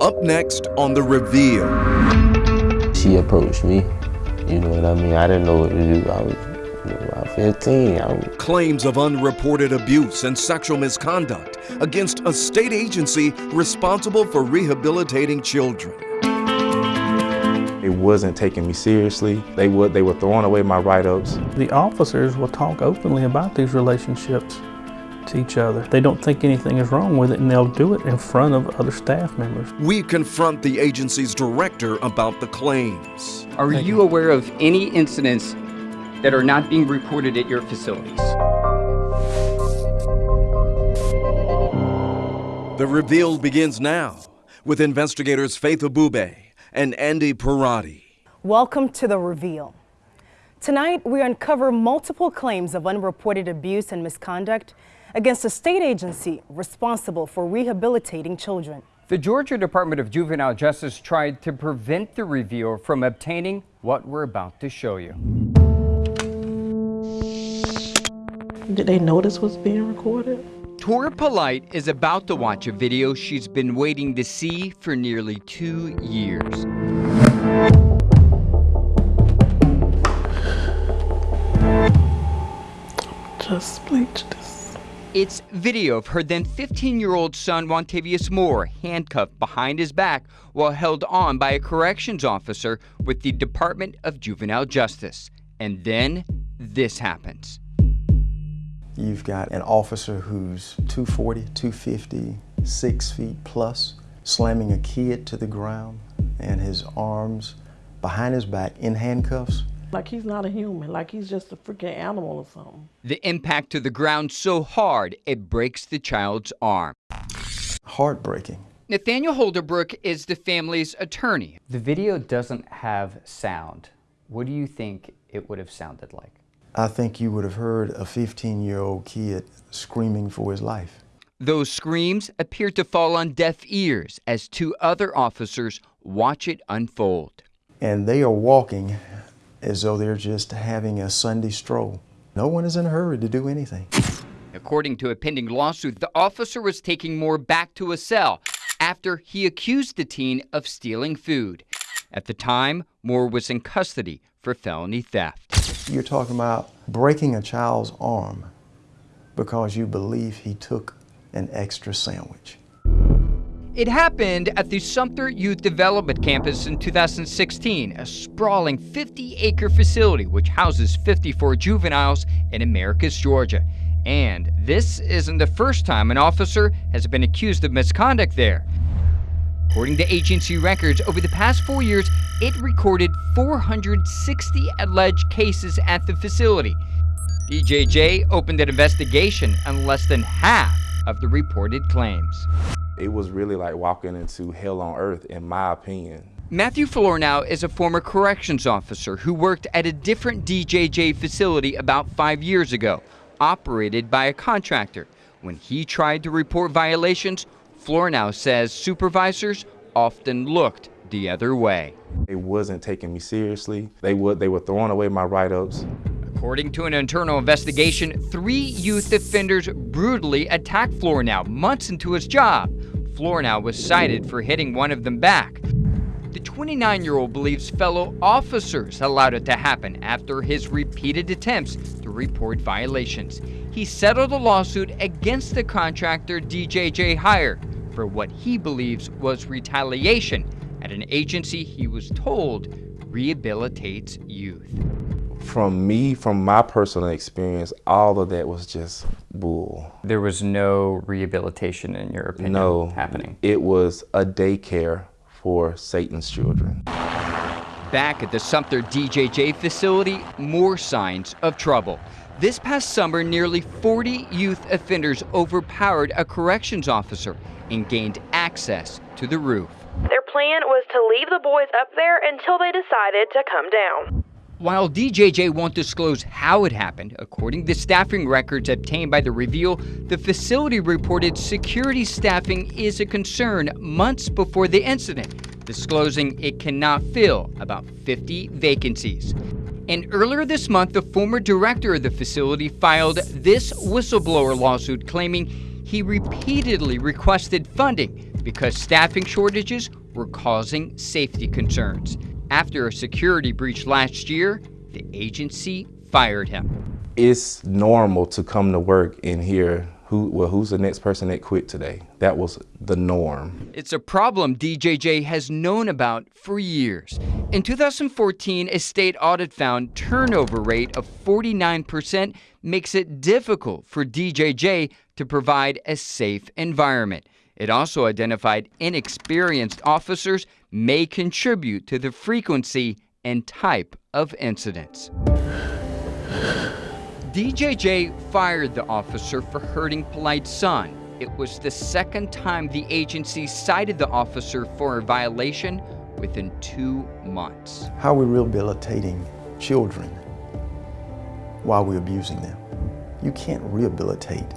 Up next on The Reveal. She approached me, you know what I mean? I didn't know what to do. I was about 15. I was... Claims of unreported abuse and sexual misconduct against a state agency responsible for rehabilitating children. It wasn't taking me seriously. They would they were throwing away my write-ups. The officers will talk openly about these relationships to each other. They don't think anything is wrong with it and they'll do it in front of other staff members. We confront the agency's director about the claims. Are Thank you, you aware of any incidents that are not being reported at your facilities? The reveal begins now with investigators Faith Abubey and Andy Pierrotti. Welcome to The Reveal. Tonight, we uncover multiple claims of unreported abuse and misconduct against a state agency responsible for rehabilitating children. The Georgia Department of Juvenile Justice tried to prevent the reveal from obtaining what we're about to show you. Did they know this was being recorded? Tora Polite is about to watch a video she's been waiting to see for nearly two years. Just bleach this. It's video of her then 15-year-old son, Wantavius Moore, handcuffed behind his back while held on by a corrections officer with the Department of Juvenile Justice. And then this happens. You've got an officer who's 240, 250, six feet plus, slamming a kid to the ground and his arms behind his back in handcuffs. Like he's not a human, like he's just a freaking animal or something. The impact to the ground so hard, it breaks the child's arm. Heartbreaking. Nathaniel Holderbrook is the family's attorney. The video doesn't have sound. What do you think it would have sounded like? I think you would have heard a 15-year-old kid screaming for his life. Those screams appear to fall on deaf ears as two other officers watch it unfold. And they are walking as though they're just having a Sunday stroll. No one is in a hurry to do anything. According to a pending lawsuit, the officer was taking Moore back to a cell after he accused the teen of stealing food. At the time, Moore was in custody for felony theft. You're talking about breaking a child's arm because you believe he took an extra sandwich. It happened at the Sumter Youth Development Campus in 2016, a sprawling 50-acre facility which houses 54 juveniles in Americus, Georgia. And this isn't the first time an officer has been accused of misconduct there. According to agency records, over the past four years, it recorded 460 alleged cases at the facility. DJJ opened an investigation on less than half of the reported claims. It was really like walking into hell on earth, in my opinion. Matthew Flornow is a former corrections officer who worked at a different DJJ facility about five years ago, operated by a contractor. When he tried to report violations, Flornow says supervisors often looked the other way. It wasn't taking me seriously. They would they were throwing away my write-ups. According to an internal investigation, three youth offenders brutally attacked Flornow months into his job. Flornow was cited for hitting one of them back. The 29-year-old believes fellow officers allowed it to happen after his repeated attempts to report violations. He settled a lawsuit against the contractor DJJ hired for what he believes was retaliation at an agency he was told rehabilitates youth. From me, from my personal experience, all of that was just bull. There was no rehabilitation, in your opinion, no, happening? it was a daycare for Satan's children. Back at the Sumter DJJ facility, more signs of trouble. This past summer, nearly 40 youth offenders overpowered a corrections officer and gained access to the roof. Their plan was to leave the boys up there until they decided to come down. While DJJ won't disclose how it happened, according to staffing records obtained by The Reveal, the facility reported security staffing is a concern months before the incident, disclosing it cannot fill about 50 vacancies. And earlier this month, the former director of the facility filed this whistleblower lawsuit claiming he repeatedly requested funding because staffing shortages were causing safety concerns. After a security breach last year, the agency fired him. It's normal to come to work and hear who well who's the next person that quit today. That was the norm. It's a problem DJJ has known about for years. In 2014, a state audit found turnover rate of 49% makes it difficult for DJJ to provide a safe environment. It also identified inexperienced officers may contribute to the frequency and type of incidents. DJJ fired the officer for hurting Polite's son. It was the second time the agency cited the officer for a violation within two months. How are we rehabilitating children while we're abusing them? You can't rehabilitate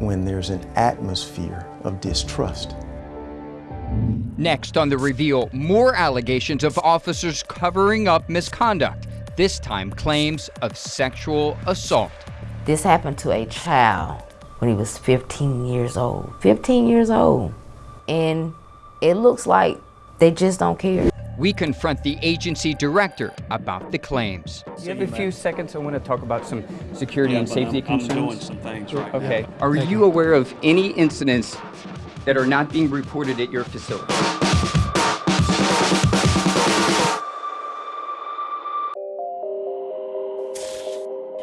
when there's an atmosphere of distrust. Next on The Reveal, more allegations of officers covering up misconduct, this time claims of sexual assault. This happened to a child when he was 15 years old. 15 years old. And it looks like they just don't care. We confront the agency director about the claims. You have a few seconds. I want to talk about some security and safety I'm, concerns. I'm doing some things right Okay. now. Are you aware of any incidents that are not being reported at your facility?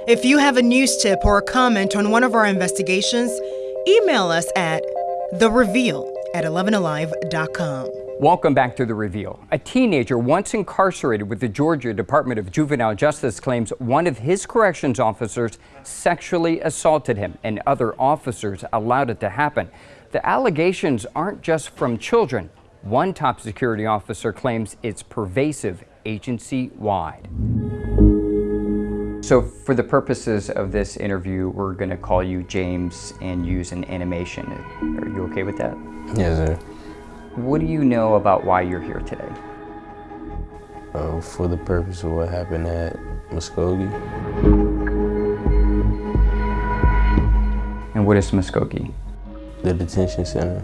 If you have a news tip or a comment on one of our investigations, email us at thereveal at 11alive.com. Welcome back to The Reveal. A teenager once incarcerated with the Georgia Department of Juvenile Justice claims one of his corrections officers sexually assaulted him and other officers allowed it to happen. The allegations aren't just from children. One top security officer claims it's pervasive agency wide. So, for the purposes of this interview, we're going to call you James and use an animation. Are you okay with that? Yes, sir. What do you know about why you're here today? Uh, for the purpose of what happened at Muscogee. And what is Muscogee? The detention center.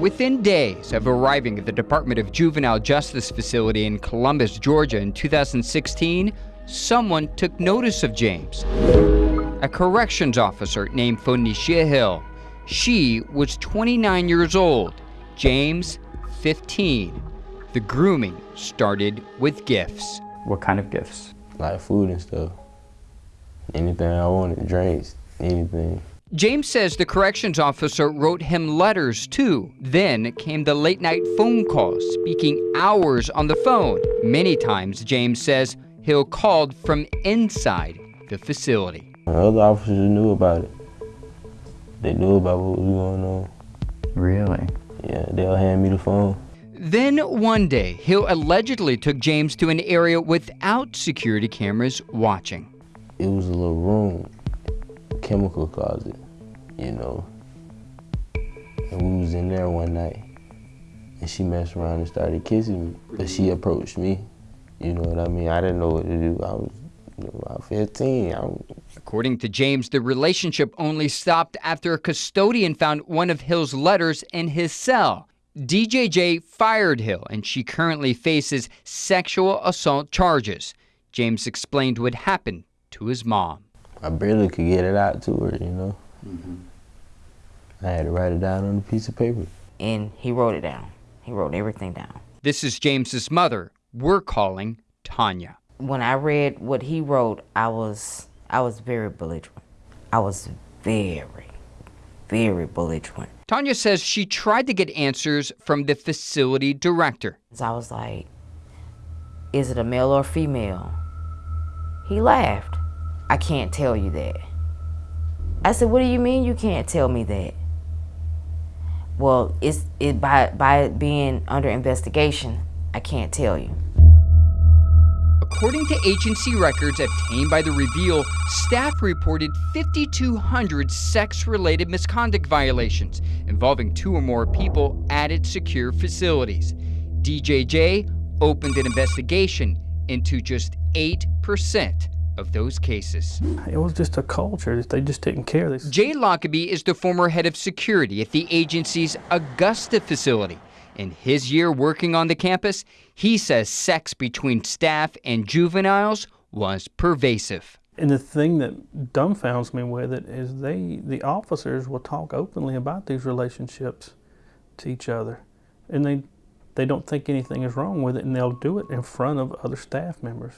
Within days of arriving at the Department of Juvenile Justice facility in Columbus, Georgia in 2016, someone took notice of James. A corrections officer named Phoenicia Hill. She was 29 years old, James 15. The grooming started with gifts. What kind of gifts? Like food and stuff. Anything I wanted, drinks, anything. James says the corrections officer wrote him letters too. Then came the late night phone calls, speaking hours on the phone. Many times, James says, Hill called from inside the facility. Other officers knew about it. They knew about what was going on. Really? Yeah, they'll hand me the phone. Then one day, Hill allegedly took James to an area without security cameras watching. It was a little room, chemical closet, you know. And we was in there one night, and she messed around and started kissing me. But she mm-hmm. approached me, you know what I mean? I didn't know what to do. I was you know, about 15. I was, According to James, the relationship only stopped after a custodian found one of Hill's letters in his cell. DJJ fired Hill, and she currently faces sexual assault charges. James explained what happened to his mom. I barely could get it out to her, you know. Mm-hmm. I had to write it down on a piece of paper. And he wrote it down. He wrote everything down. This is James's mother. We're calling Tanya. When I read what he wrote, I was I was very belligerent. I was very, very belligerent. Tanya says she tried to get answers from the facility director. So I was like, is it a male or female? He laughed. I can't tell you that. I said, what do you mean you can't tell me that? Well, it's it by by being under investigation, I can't tell you. According to agency records obtained by The Reveal, staff reported 5,200 sex related misconduct violations involving two or more people at its secure facilities. DJJ opened an investigation into just 8% of those cases. It was just a culture. They just didn't care. They... Jay Lockaby is the former head of security at the agency's Augusta facility. In his year working on the campus, he says sex between staff and juveniles was pervasive. And the thing that dumbfounds me with it is they, the officers will talk openly about these relationships to each other. And they, they don't think anything is wrong with it, and they'll do it in front of other staff members.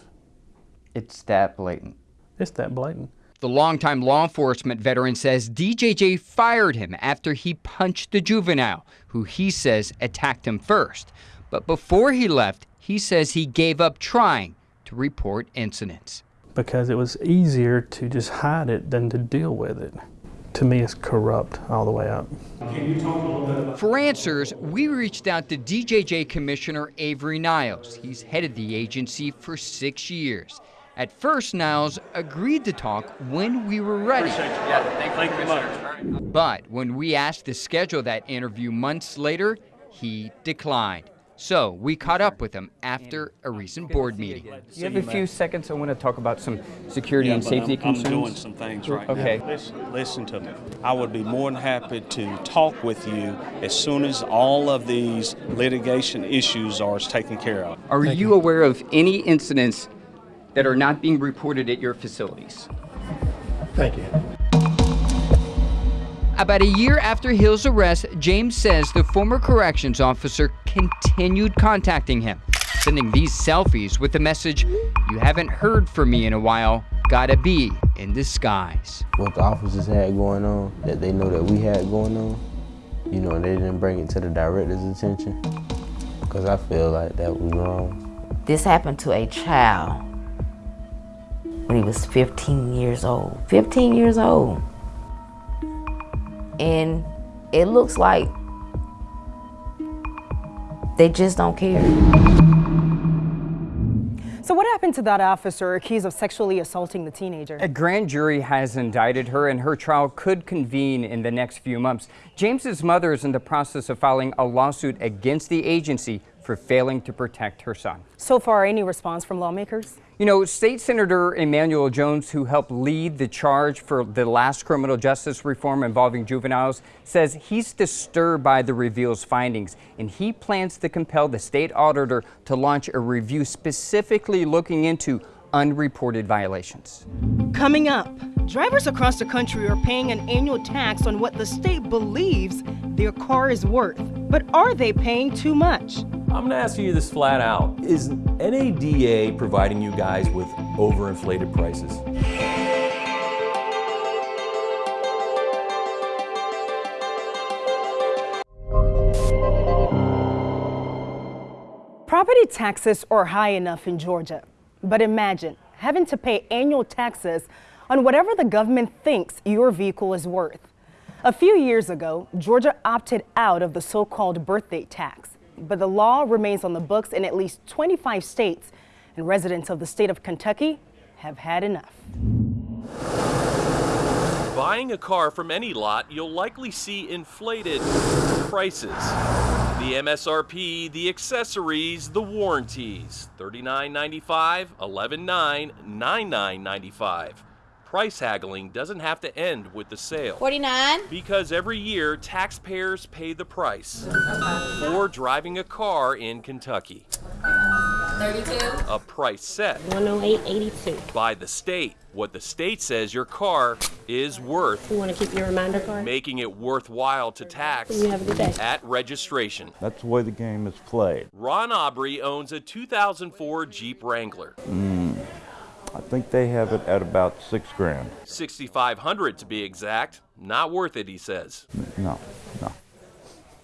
It's that blatant. It's that blatant. The longtime law enforcement veteran says DJJ fired him after he punched the juvenile, who he says attacked him first. But before he left, he says he gave up trying to report incidents. Because it was easier to just hide it than to deal with it. To me, it's corrupt all the way up. For answers, we reached out to DJJ Commissioner Avery Niles. He's headed the agency for six years. At first, Niles agreed to talk when we were ready. Yeah, thank you much. But when we asked to schedule that interview months later, he declined. So we caught up with him after a recent board meeting. You have a few seconds. I want to talk about some security Yeah, and safety I'm, concerns. I'm doing some things right Okay. now. Listen, listen to me. I would be more than happy to talk with you as soon as all of these litigation issues are taken care of. Are you aware of any incidents that are not being reported at your facilities? Thank you. About a year after Hill's arrest, James says the former corrections officer continued contacting him, sending these selfies with the message, You haven't heard from me in a while, gotta be in disguise. What the officers had going on, that they know that we had going on, you know, they didn't bring it to the director's attention. Because I feel like that was wrong. This happened to a child when he was 15 years old. 15 years old. And it looks like they just don't care. So what happened to that officer accused of sexually assaulting the teenager? A grand jury has indicted her and her trial could convene in the next few months. James's mother is in the process of filing a lawsuit against the agency for failing to protect her son. So far, any response from lawmakers? You know, State Senator Emanuel Jones, who helped lead the charge for the last criminal justice reform involving juveniles, says he's disturbed by the reveal's findings and he plans to compel the state auditor to launch a review specifically looking into unreported violations. Coming up, drivers across the country are paying an annual tax on what the state believes their car is worth. But are they paying too much? I'm gonna ask you this flat out. Is NADA providing you guys with overinflated prices? Property taxes are high enough in Georgia. But imagine having to pay annual taxes on whatever the government thinks your vehicle is worth. A few years ago, Georgia opted out of the so-called birthday tax, but the law remains on the books in at least 25 states, and residents of the state of Kentucky have had enough. Buying a car from any lot, you'll likely see inflated prices. The MSRP, the accessories, the warranties. $39.95, $11.9, $99.95. Price haggling doesn't have to end with the sale. 49 Because every year, taxpayers pay the price for driving a car in Kentucky. 32 A price set 108.82 by the state. What the state says your car is worth, You want to keep your reminder card? making it worthwhile to tax You have a good day. at registration. That's the way the game is played. Ron Aubrey owns a 2004 Jeep Wrangler, Mm, I think they have it at about six grand. 6500 to be exact. Not worth it, he says. No, no.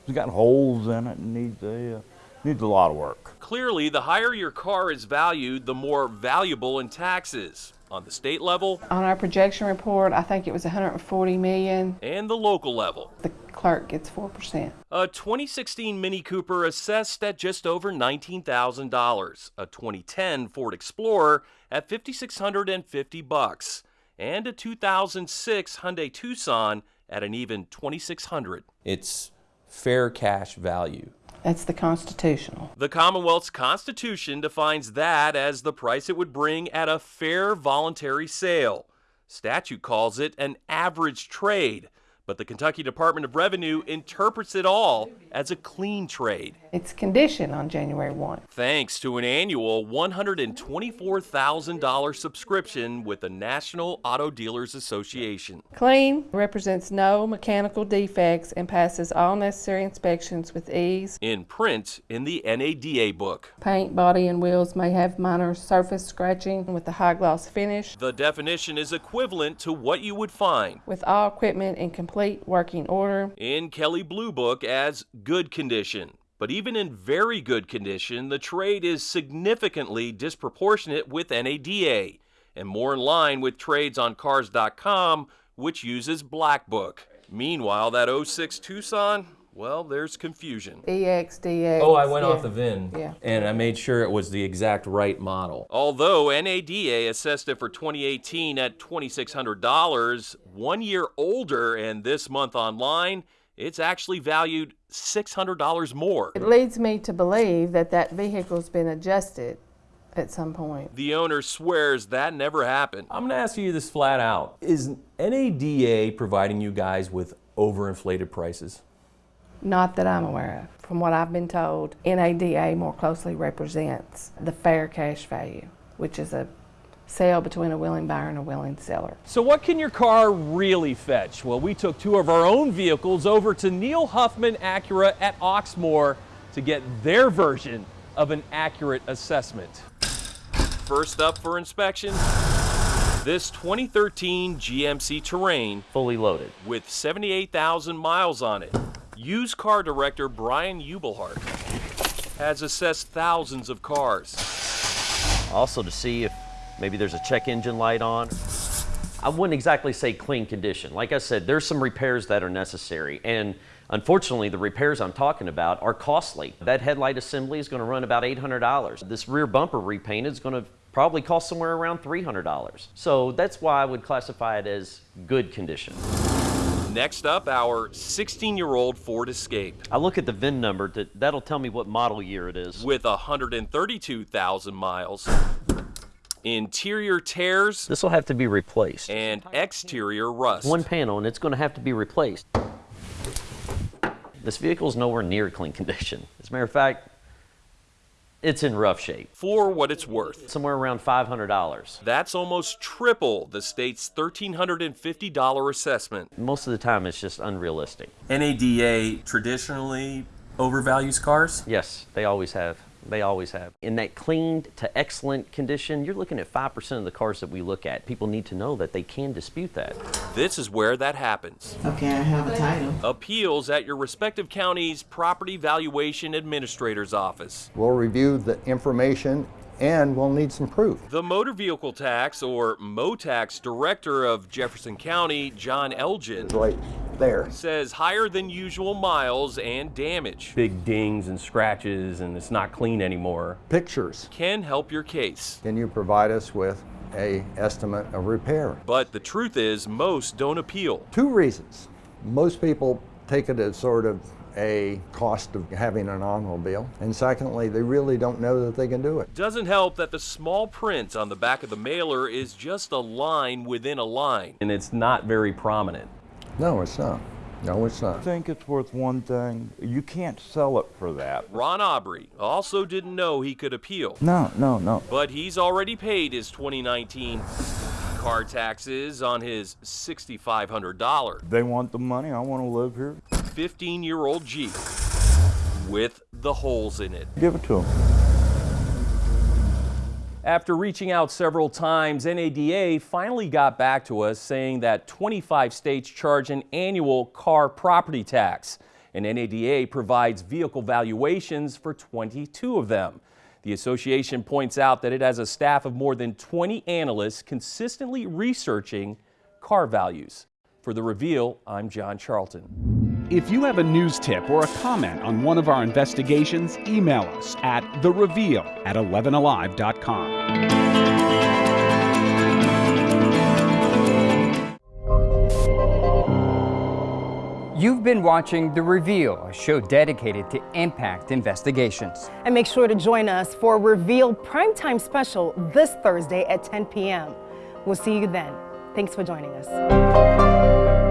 It's got holes in it and needs a uh, needs a lot of work. Clearly, the higher your car is valued, the more valuable in taxes on the state level On our projection report, I think it was 140 million. and the local level. The clerk gets 4%. A 2016 Mini Cooper assessed at just over $19,000, a 2010 Ford Explorer at 5650 bucks, and a 2006 Hyundai Tucson at an even 2600. It's fair cash value. That's the constitutional. The Commonwealth's Constitution defines that as the price it would bring at a fair voluntary sale. Statute calls it an average trade, but the Kentucky Department of Revenue interprets it all as a clean trade. It's conditioned on January 1. Thanks to an annual $124,000 subscription with the National Auto Dealers Association. Clean represents no mechanical defects and passes all necessary inspections with ease. In print in the NADA book. Paint, body, and wheels may have minor surface scratching with a high gloss finish. The definition is equivalent to what you would find with all equipment in complete working order. in Kelley Blue Book as good condition. But even in very good condition, the trade is significantly disproportionate with NADA and more in line with trades on Cars.com, which uses Black Book. Meanwhile, that 06 Tucson, well, there's confusion. EX, DX. Oh, I went yeah. off the VIN Yeah. and I made sure it was the exact right model. Although NADA assessed it for 2018 at $2,600, one year older and this month online, it's actually valued $600 more. It leads me to believe that that vehicle's been adjusted at some point. The owner swears that never happened. I'm going to ask you this flat out. Is NADA providing you guys with overinflated prices? Not that I'm aware of. From what I've been told, NADA more closely represents the fair cash value, which is a sale between a willing buyer and a willing seller. So, what can your car really fetch? Well, we took two of our own vehicles over to Neil Huffman Acura at Oxmoor to get their version of an accurate assessment. First up for inspection, this 2013 GMC Terrain, fully loaded, with 78,000 miles on it. Used car director Brian Ubelhart has assessed thousands of cars. Also to see if maybe there's a check engine light on. I wouldn't exactly say clean condition. Like I said, there's some repairs that are necessary. And unfortunately, the repairs I'm talking about are costly. That headlight assembly is going to run about $800. This rear bumper repaint is going to probably cost somewhere around $300. So that's why I would classify it as good condition. Next up, our 16 year old Ford Escape. I look at the VIN number, to, that'll tell me what model year it is. With 132,000 miles. Interior tears. This will have to be replaced. And exterior rust. One panel, and it's going to have to be replaced. This vehicle is nowhere near clean condition. As a matter of fact, it's in rough shape. For what it's worth. Somewhere around $500. That's almost triple the state's $1,350 assessment. Most of the time, it's just unrealistic. NADA traditionally overvalues cars? Yes, they always have. They always have. In that clean to excellent condition, you're looking at 5% of the cars that we look at. People need to know that they can dispute that. This is where that happens. Okay, I have a title. Appeals at your respective county's Property Valuation Administrator's Office. We'll review the information and we'll need some proof. The Motor Vehicle Tax, or MOTAX Director of Jefferson County, John Elgin, right there, says higher than usual miles and damage Big dings and scratches, and it's not clean anymore. Pictures. can help your case. Can you provide us with a estimate of repair? But the truth is, most don't appeal. Two reasons. Most people take it as sort of a cost of having an automobile. And secondly, they really don't know that they can do it. Doesn't help that the small print on the back of the mailer is just a line within a line. And it's not very prominent. No, it's not. No, it's not. I not. think it's worth one thing. You can't sell it for that. Ron Aubrey also didn't know he could appeal. No, no, no. But he's already paid his 2019 car taxes on his $6,500. They want the money. I want to live here. 15 year old Jeep with the holes in it. Give it to him. After reaching out several times, NADA finally got back to us saying that 25 states charge an annual car property tax, and NADA provides vehicle valuations for 22 of them. The association points out that it has a staff of more than 20 analysts consistently researching car values. For The Reveal, I'm John Charlton. If you have a news tip or a comment on one of our investigations, email us at thereveal at 11alive.com. You've been watching The Reveal, a show dedicated to impact investigations. And make sure to join us for Reveal Primetime Special this Thursday at 10 p.m. We'll see you then. Thanks for joining us.